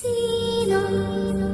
シーノ